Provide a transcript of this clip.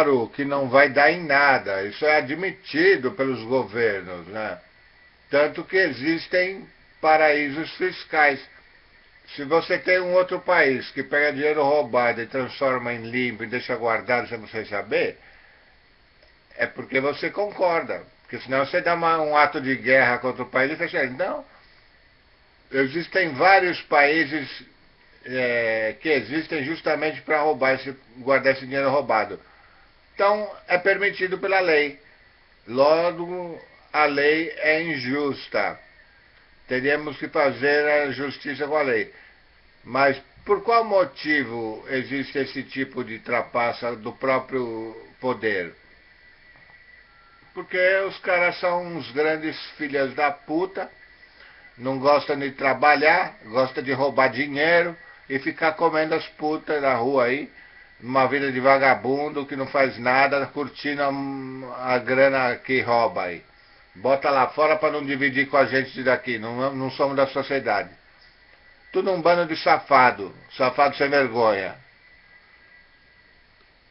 Claro que não vai dar em nada, isso é admitido pelos governos, né? Tanto que existem paraísos fiscais. Se você tem um outro país que pega dinheiro roubado e transforma em limpo e deixa guardado sem você saber, é porque você concorda. Porque senão você dá uma, um ato de guerra contra o país e fecha. Não. Existem vários países é, que existem justamente para roubar esse, guardar esse dinheiro roubado. Então é permitido pela lei. Logo, a lei é injusta. Teríamos que fazer a justiça com a lei. Mas por qual motivo existe esse tipo de trapaça do próprio poder? Porque os caras são uns grandes filhas da puta, não gostam de trabalhar, gostam de roubar dinheiro e ficar comendo as putas da rua aí, uma vida de vagabundo que não faz nada, curtindo a, a grana que rouba aí. Bota lá fora para não dividir com a gente daqui, não, não somos da sociedade. Tudo um bando de safado, safado sem vergonha.